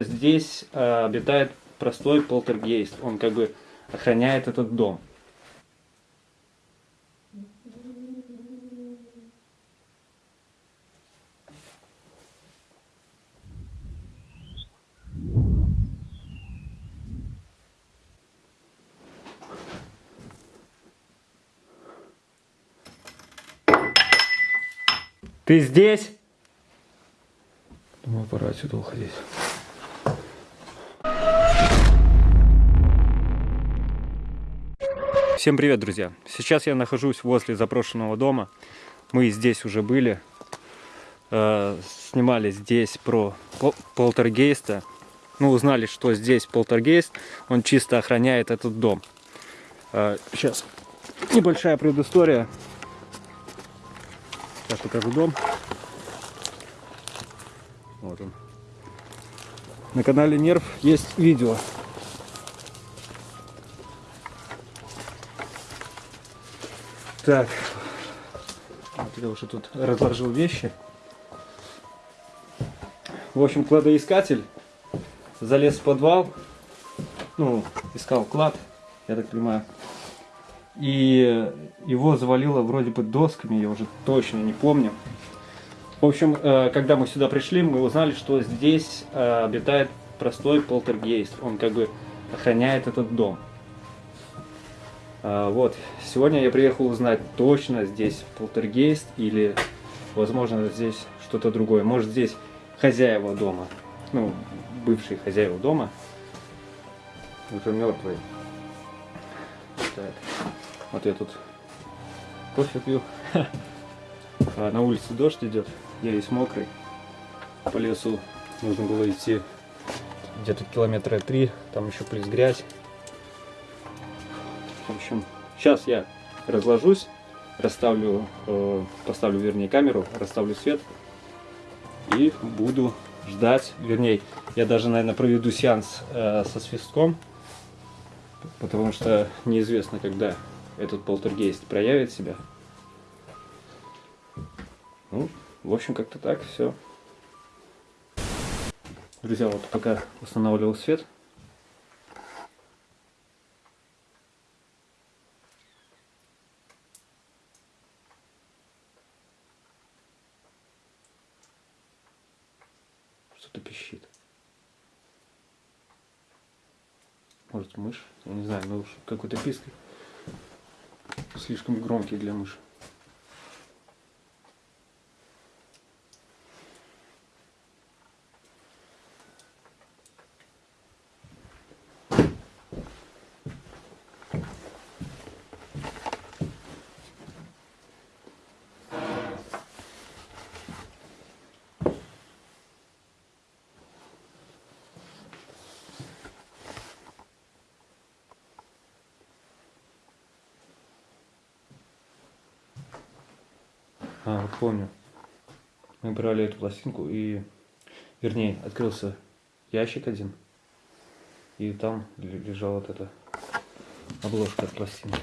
Здесь э, обитает простой полтергейст. Он как бы охраняет этот дом. Ты здесь? Думаю, пора отсюда уходить. Всем привет, друзья! Сейчас я нахожусь возле запрошенного дома. Мы здесь уже были. Э, снимали здесь про пол полтергейста. Ну, узнали, что здесь полтергейст. Он чисто охраняет этот дом. Э, сейчас небольшая предыстория. Сейчас покажу дом. Вот он. На канале Нерв есть видео. Так. Вот я уже тут разложил вещи. В общем, кладоискатель залез в подвал. Ну, искал клад, я так понимаю. И его завалило вроде бы досками, я уже точно не помню. В общем, э, когда мы сюда пришли, мы узнали, что здесь э, обитает простой полтергейст. Он как бы охраняет этот дом. А, вот, сегодня я приехал узнать точно здесь полтергейст или, возможно, здесь что-то другое. Может, здесь хозяева дома, ну, бывшие хозяева дома, уже мертвые. Так. Вот я тут кофе пью. А на улице дождь идет, я весь мокрый. По лесу нужно было идти где-то километра три, там еще плюс грязь. В общем, сейчас я разложусь, расставлю, э, поставлю, вернее, камеру, расставлю свет и буду ждать, вернее, я даже, наверное, проведу сеанс э, со свистком, потому что неизвестно, когда этот полтергейст проявит себя. Ну, в общем, как-то так, все. Друзья, вот пока устанавливал свет, что-то пищит. Может мышь, я не знаю, но какой-то писк слишком громкий для мыши. А, вот помню. Мы брали эту пластинку и, вернее, открылся ящик один. И там лежала вот эта обложка от пластинки.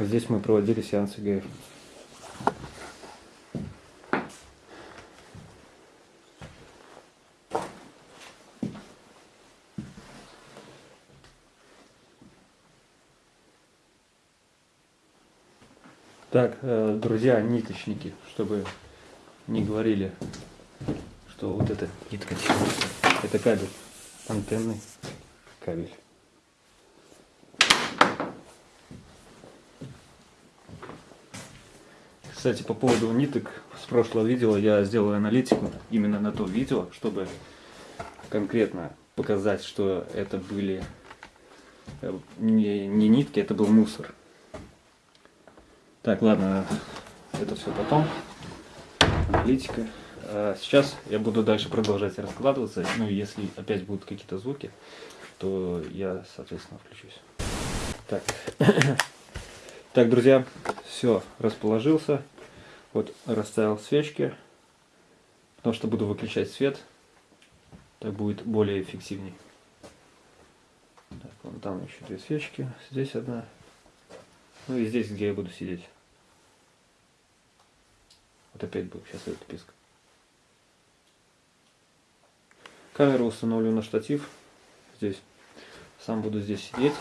Здесь мы проводили сеансы ГФ. Так, э, друзья, ниточники, чтобы не говорили, что вот это нитка это кабель, антенный кабель. Кстати, по поводу ниток, с прошлого видео я сделаю аналитику именно на то видео, чтобы конкретно показать, что это были э, не, не нитки, это был мусор. Так, ладно, это все потом. Аналитика. А сейчас я буду дальше продолжать раскладываться. Ну, если опять будут какие-то звуки, то я, соответственно, включусь. Так, так друзья, все, расположился. Вот, расставил свечки. Потому что буду выключать свет. Так будет более эффективней. Так, вон там еще две свечки. Здесь одна. Ну и здесь, где я буду сидеть. Вот опять был, сейчас этот писк. Камеру установлю на штатив здесь. Сам буду здесь сидеть.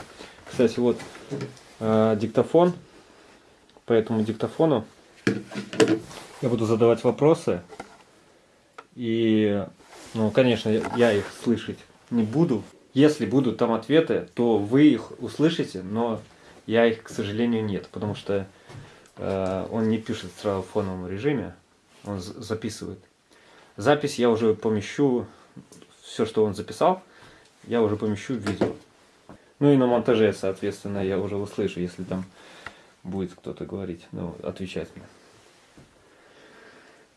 Кстати, вот э, диктофон. По этому диктофону я буду задавать вопросы. И, ну, конечно, я их слышать не буду. Если будут там ответы, то вы их услышите, но я их, к сожалению, нет, потому что он не пишет сразу в фоновом режиме, он записывает. Запись я уже помещу, все, что он записал, я уже помещу в видео. Ну и на монтаже, соответственно, я уже услышу, если там будет кто-то говорить, ну, отвечать мне.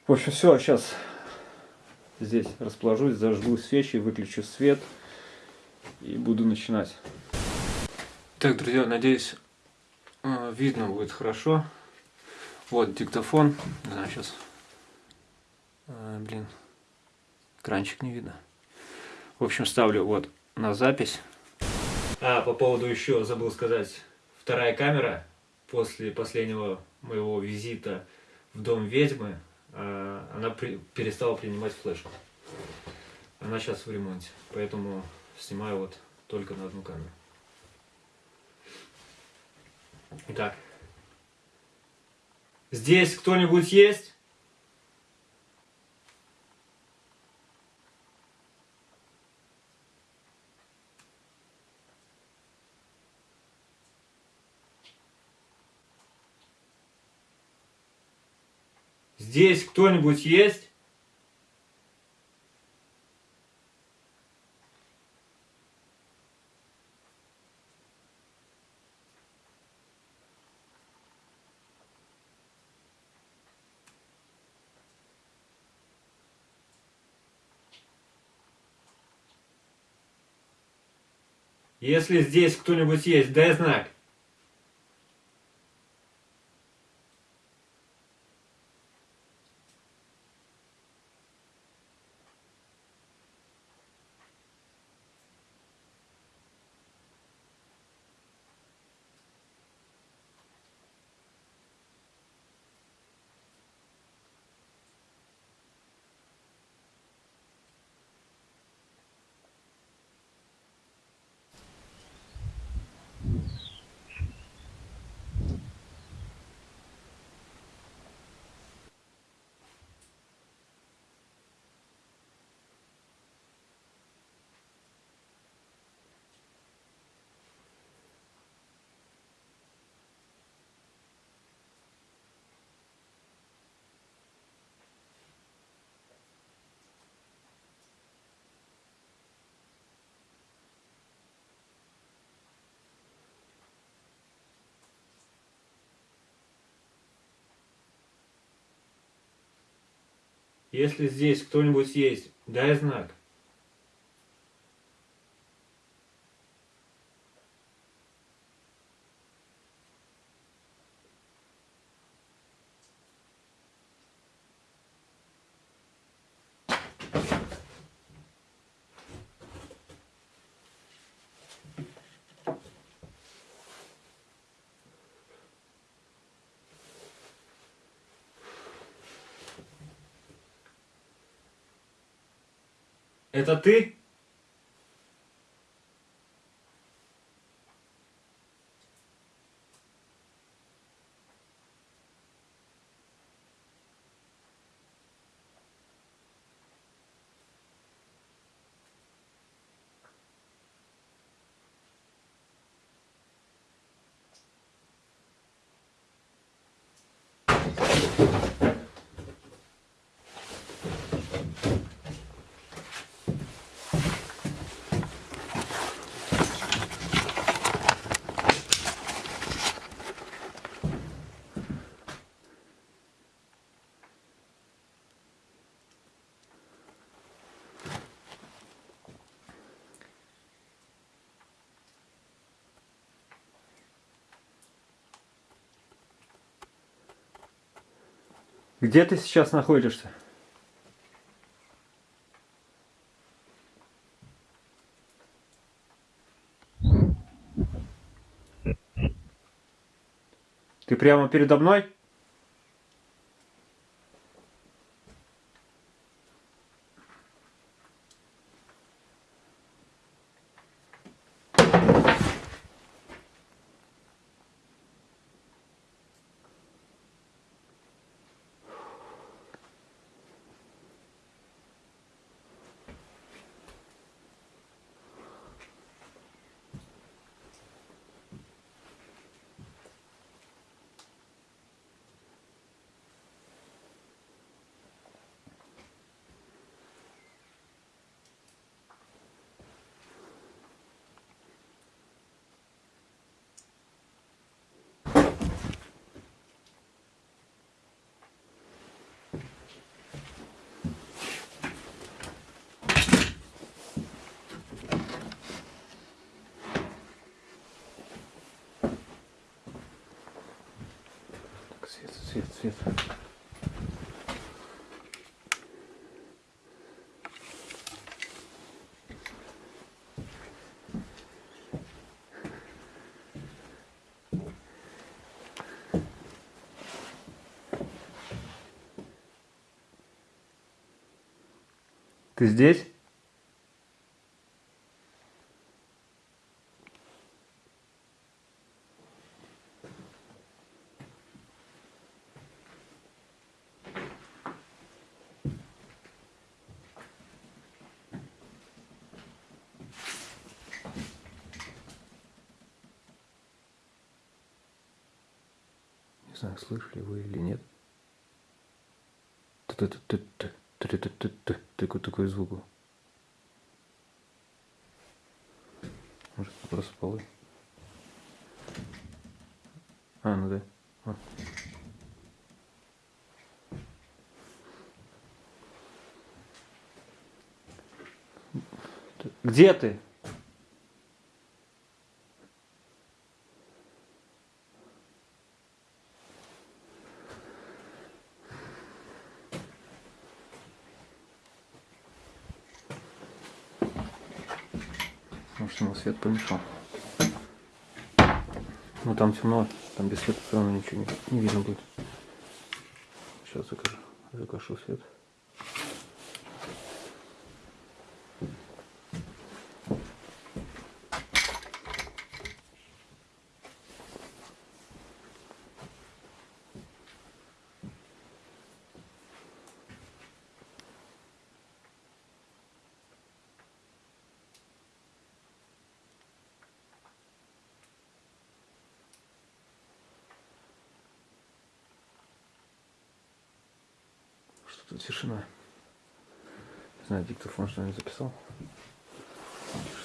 В общем, все, сейчас здесь расположусь, зажгу свечи, выключу свет и буду начинать. Так, друзья, надеюсь, э, видно будет хорошо. Вот диктофон. Да, сейчас. А, блин, кранчик не видно. В общем, ставлю вот на запись. А, по поводу еще забыл сказать. Вторая камера после последнего моего визита в дом ведьмы а, она при, перестала принимать флешку. Она сейчас в ремонте, поэтому снимаю вот только на одну камеру. Итак, здесь кто-нибудь есть? Здесь кто-нибудь есть? Если здесь кто-нибудь есть, дай знак. Если здесь кто-нибудь есть, дай знак. Это Где ты сейчас находишься? Ты прямо передо мной? Свет. Ты здесь? Не знаю, слышали вы или нет. Ты-ты-ты-ты-ты. Ты-ты-ты-ты. Такой, такой звук был. Может, просто полы. А, ну да. Вот. Где ты? Может, ему свет помешал. Ну там темно, там без света все равно ничего не, не видно будет. Сейчас закажу, закажу свет. Что тут тишина? Не знаю, диктофон что не записал.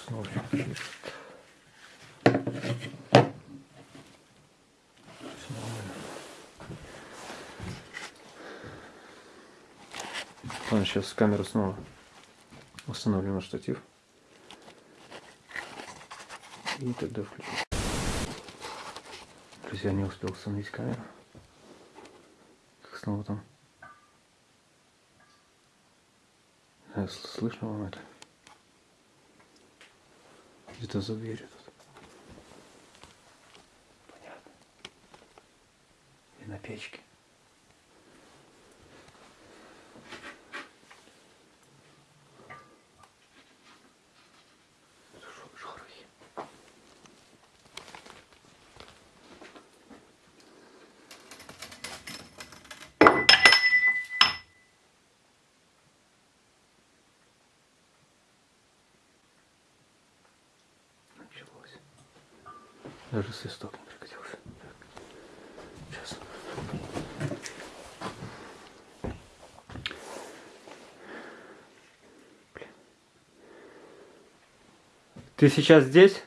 Снова. Ладно, сейчас камеру снова установлю на штатив. И тогда включу. Друзья, не успел установить камеру. Как снова там Не знаю, сл- Слышно вам это? Где-то за дверью тут. Понятно. И на печке. Даже свисток не прекратился. Так. Сейчас. Блин. Ты сейчас здесь?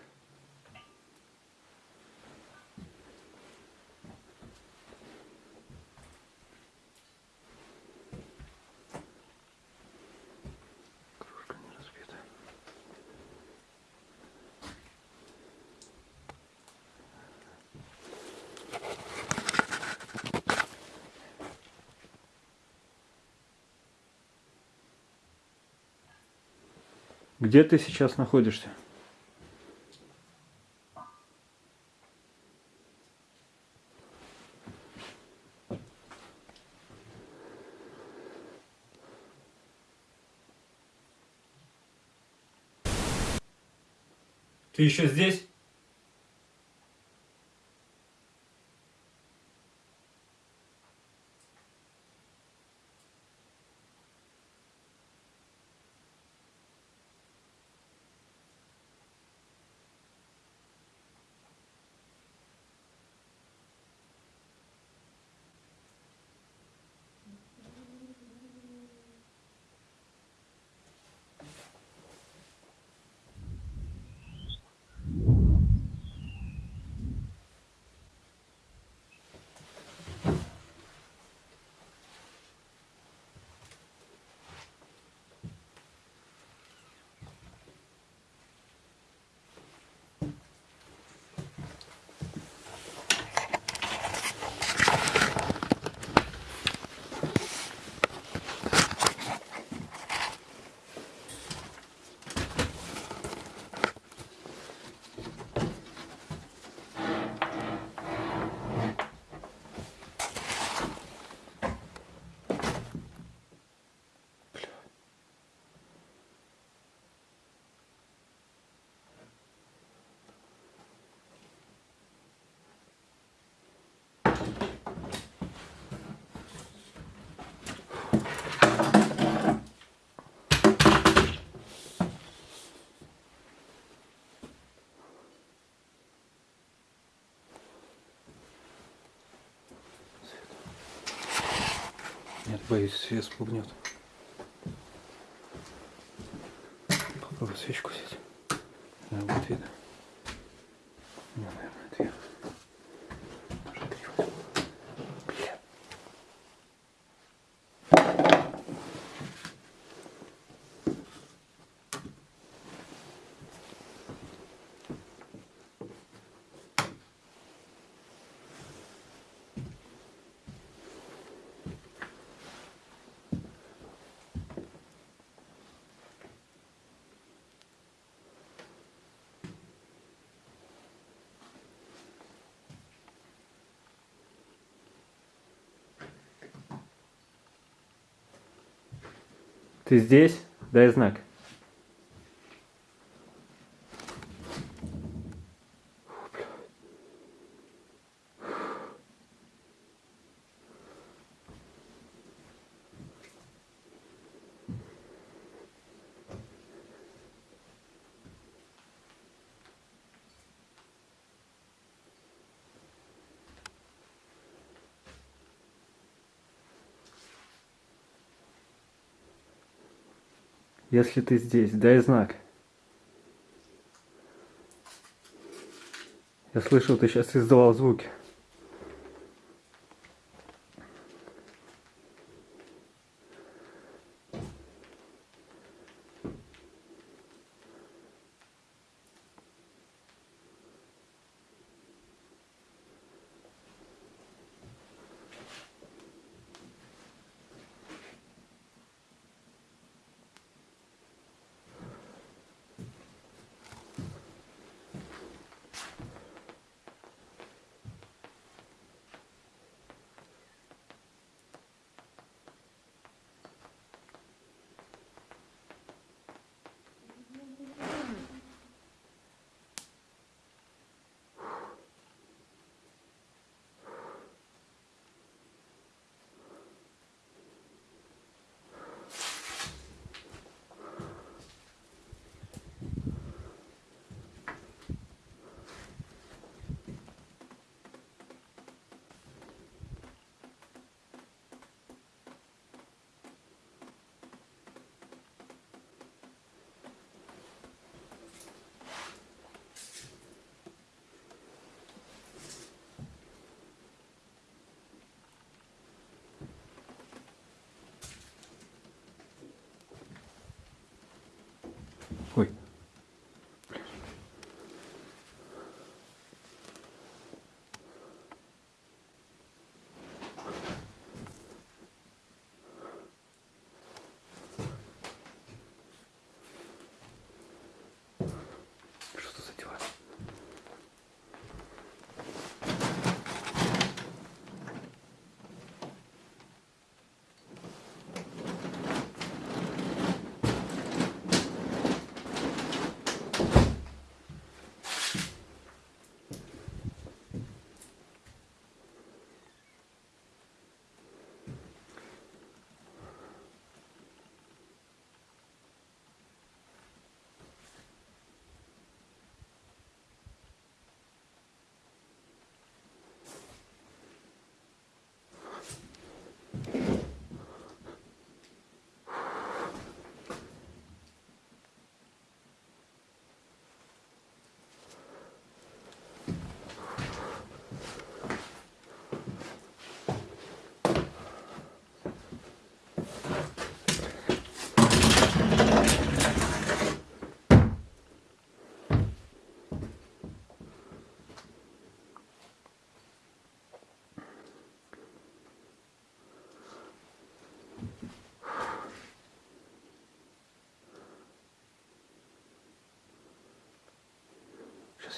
Где ты сейчас находишься? Ты еще здесь? Боюсь, свет спугнет. Попробую свечку взять. Наверное, будет видно. Не, наверное, две. Может, три возьму. Бля. Ты здесь? Дай знак. Если ты здесь, дай знак. Я слышал, ты сейчас издавал звуки.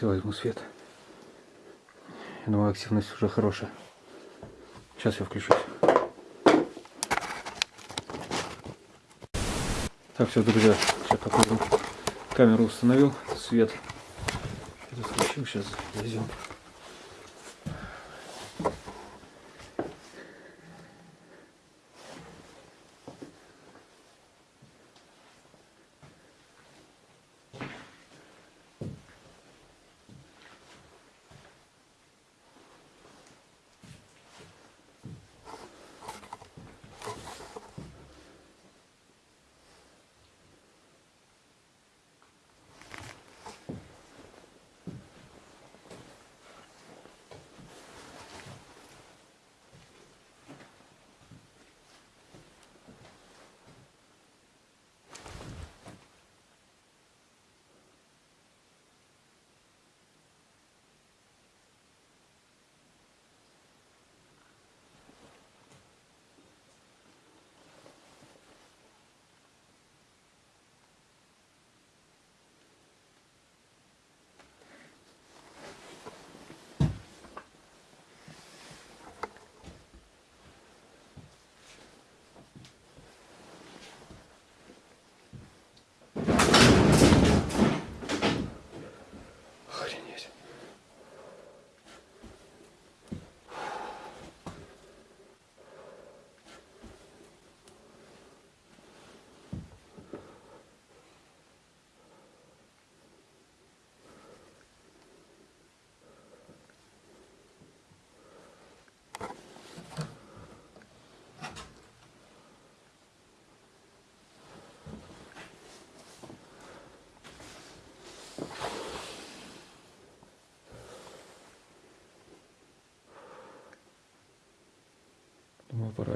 Я возьму свет. Я думаю, активность уже хорошая. Сейчас я включусь. Так, все, друзья, сейчас покажу. Камеру установил, свет. Включил, сейчас зайдем.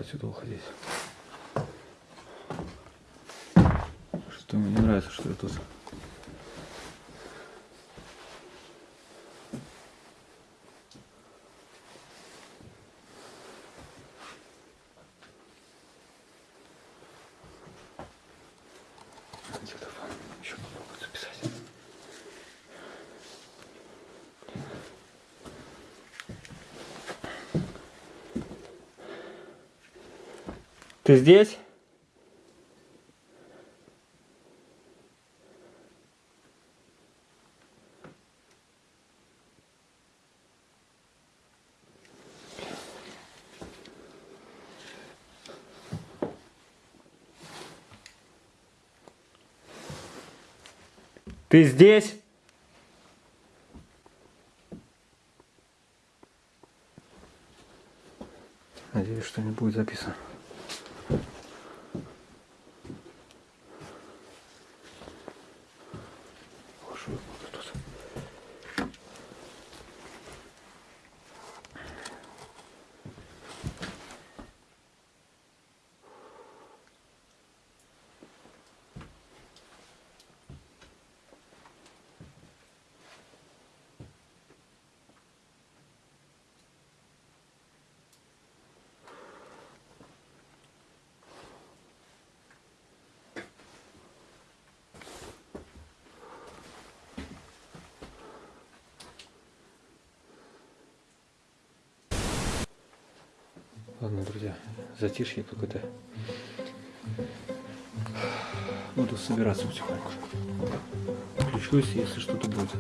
Отсюда уходить. Что мне не нравится, что я тут. Диктофон. Еще попробую записать. Ты здесь? Ты здесь? Надеюсь, что не будет записано. Боже, вот тут. Ладно, друзья, затишье какое-то. Буду собираться потихоньку. Включусь, если что-то будет.